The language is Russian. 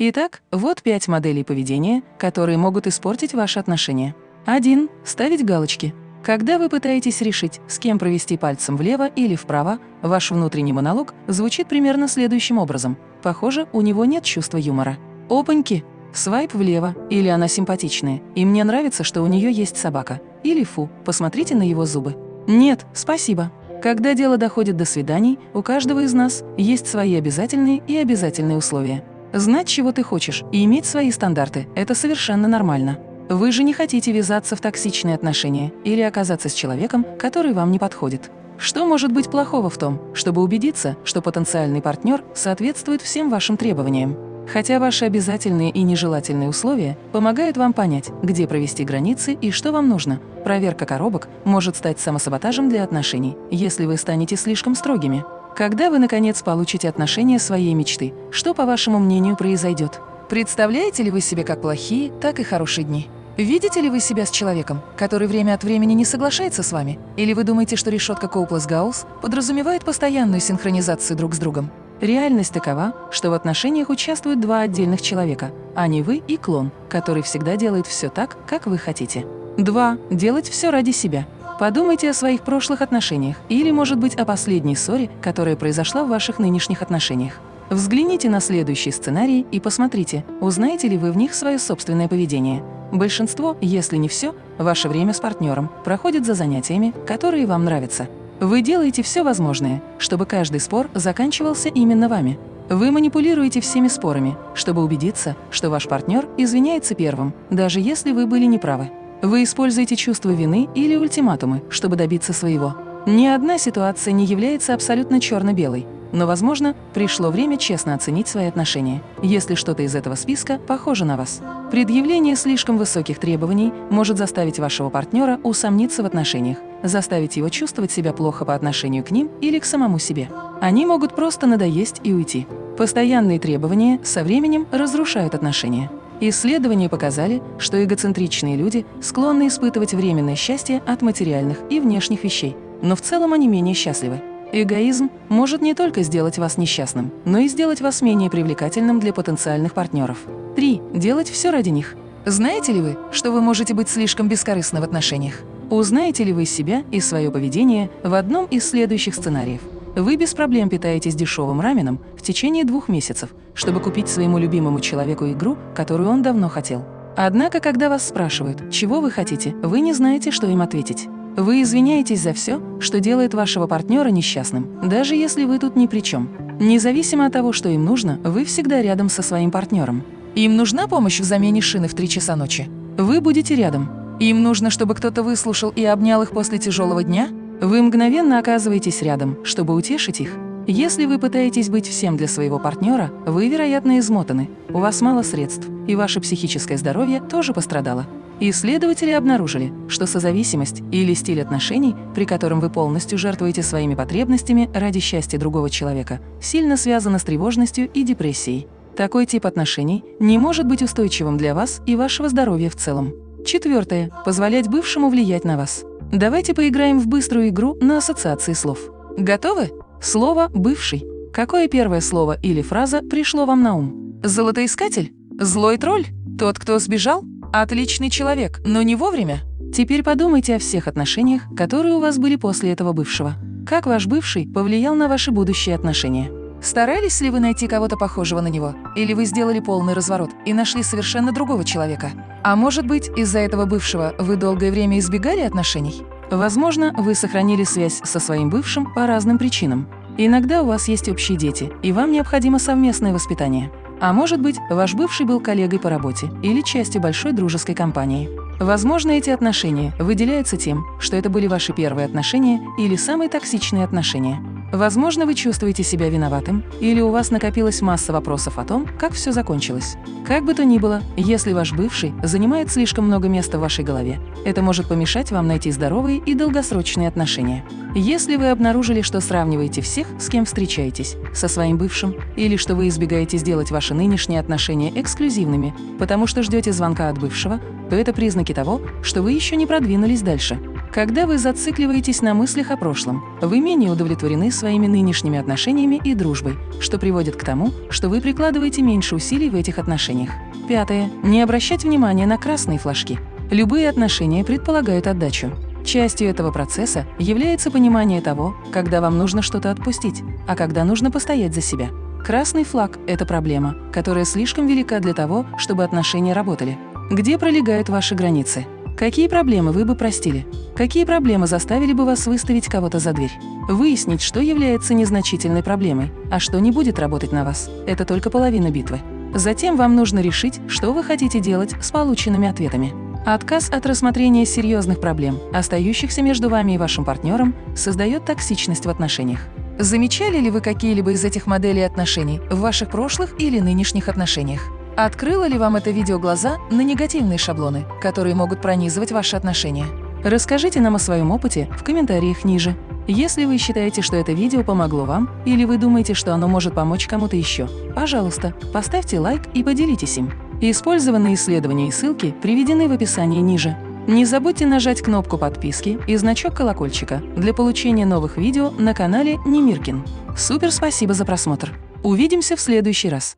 Итак, вот пять моделей поведения, которые могут испортить ваши отношения. 1. Ставить галочки. Когда вы пытаетесь решить, с кем провести пальцем влево или вправо, ваш внутренний монолог звучит примерно следующим образом. Похоже, у него нет чувства юмора. Опаньки! Свайп влево, или она симпатичная, и мне нравится, что у нее есть собака. Или фу, посмотрите на его зубы. Нет, спасибо. Когда дело доходит до свиданий, у каждого из нас есть свои обязательные и обязательные условия. Знать, чего ты хочешь, и иметь свои стандарты – это совершенно нормально. Вы же не хотите ввязаться в токсичные отношения или оказаться с человеком, который вам не подходит. Что может быть плохого в том, чтобы убедиться, что потенциальный партнер соответствует всем вашим требованиям? Хотя ваши обязательные и нежелательные условия помогают вам понять, где провести границы и что вам нужно. Проверка коробок может стать самосаботажем для отношений, если вы станете слишком строгими. Когда вы, наконец, получите отношения своей мечты, что, по вашему мнению, произойдет? Представляете ли вы себе как плохие, так и хорошие дни? Видите ли вы себя с человеком, который время от времени не соглашается с вами? Или вы думаете, что решетка Коуплас-Гаусс подразумевает постоянную синхронизацию друг с другом? Реальность такова, что в отношениях участвуют два отдельных человека, а не вы и клон, который всегда делает все так, как вы хотите. 2. Делать все ради себя. Подумайте о своих прошлых отношениях или, может быть, о последней ссоре, которая произошла в ваших нынешних отношениях. Взгляните на следующий сценарий и посмотрите, узнаете ли вы в них свое собственное поведение. Большинство, если не все, ваше время с партнером проходит за занятиями, которые вам нравятся. Вы делаете все возможное, чтобы каждый спор заканчивался именно вами. Вы манипулируете всеми спорами, чтобы убедиться, что ваш партнер извиняется первым, даже если вы были неправы. Вы используете чувство вины или ультиматумы, чтобы добиться своего. Ни одна ситуация не является абсолютно черно-белой. Но, возможно, пришло время честно оценить свои отношения, если что-то из этого списка похоже на вас. Предъявление слишком высоких требований может заставить вашего партнера усомниться в отношениях, заставить его чувствовать себя плохо по отношению к ним или к самому себе. Они могут просто надоесть и уйти. Постоянные требования со временем разрушают отношения. Исследования показали, что эгоцентричные люди склонны испытывать временное счастье от материальных и внешних вещей, но в целом они менее счастливы. Эгоизм может не только сделать вас несчастным, но и сделать вас менее привлекательным для потенциальных партнеров. 3. Делать все ради них. Знаете ли вы, что вы можете быть слишком бескорыстны в отношениях? Узнаете ли вы себя и свое поведение в одном из следующих сценариев? Вы без проблем питаетесь дешевым раменом в течение двух месяцев, чтобы купить своему любимому человеку игру, которую он давно хотел. Однако, когда вас спрашивают, чего вы хотите, вы не знаете, что им ответить. Вы извиняетесь за все, что делает вашего партнера несчастным, даже если вы тут ни при чем. Независимо от того, что им нужно, вы всегда рядом со своим партнером. Им нужна помощь в замене шины в 3 часа ночи? Вы будете рядом. Им нужно, чтобы кто-то выслушал и обнял их после тяжелого дня? Вы мгновенно оказываетесь рядом, чтобы утешить их. Если вы пытаетесь быть всем для своего партнера, вы, вероятно, измотаны, у вас мало средств, и ваше психическое здоровье тоже пострадало. Исследователи обнаружили, что созависимость или стиль отношений, при котором вы полностью жертвуете своими потребностями ради счастья другого человека, сильно связана с тревожностью и депрессией. Такой тип отношений не может быть устойчивым для вас и вашего здоровья в целом. Четвертое. Позволять бывшему влиять на вас. Давайте поиграем в быструю игру на ассоциации слов. Готовы? Слово «бывший». Какое первое слово или фраза пришло вам на ум? Золотоискатель? Злой тролль? Тот, кто сбежал? Отличный человек, но не вовремя. Теперь подумайте о всех отношениях, которые у вас были после этого бывшего. Как ваш бывший повлиял на ваши будущие отношения? Старались ли вы найти кого-то похожего на него? Или вы сделали полный разворот и нашли совершенно другого человека? А может быть, из-за этого бывшего вы долгое время избегали отношений? Возможно, вы сохранили связь со своим бывшим по разным причинам. Иногда у вас есть общие дети, и вам необходимо совместное воспитание. А может быть, ваш бывший был коллегой по работе или частью большой дружеской компании. Возможно, эти отношения выделяются тем, что это были ваши первые отношения или самые токсичные отношения. Возможно, вы чувствуете себя виноватым, или у вас накопилась масса вопросов о том, как все закончилось. Как бы то ни было, если ваш бывший занимает слишком много места в вашей голове, это может помешать вам найти здоровые и долгосрочные отношения. Если вы обнаружили, что сравниваете всех, с кем встречаетесь, со своим бывшим, или что вы избегаете сделать ваши нынешние отношения эксклюзивными, потому что ждете звонка от бывшего, то это признаки того, что вы еще не продвинулись дальше. Когда вы зацикливаетесь на мыслях о прошлом, вы менее удовлетворены своими нынешними отношениями и дружбой, что приводит к тому, что вы прикладываете меньше усилий в этих отношениях. Пятое. Не обращать внимания на красные флажки. Любые отношения предполагают отдачу. Частью этого процесса является понимание того, когда вам нужно что-то отпустить, а когда нужно постоять за себя. Красный флаг – это проблема, которая слишком велика для того, чтобы отношения работали. Где пролегают ваши границы? Какие проблемы вы бы простили? Какие проблемы заставили бы вас выставить кого-то за дверь? Выяснить, что является незначительной проблемой, а что не будет работать на вас – это только половина битвы. Затем вам нужно решить, что вы хотите делать с полученными ответами. Отказ от рассмотрения серьезных проблем, остающихся между вами и вашим партнером, создает токсичность в отношениях. Замечали ли вы какие-либо из этих моделей отношений в ваших прошлых или нынешних отношениях? Открыло ли вам это видео глаза на негативные шаблоны, которые могут пронизывать ваши отношения? Расскажите нам о своем опыте в комментариях ниже. Если вы считаете, что это видео помогло вам, или вы думаете, что оно может помочь кому-то еще, пожалуйста, поставьте лайк и поделитесь им. Использованные исследования и ссылки приведены в описании ниже. Не забудьте нажать кнопку подписки и значок колокольчика для получения новых видео на канале Немиркин. Супер спасибо за просмотр! Увидимся в следующий раз!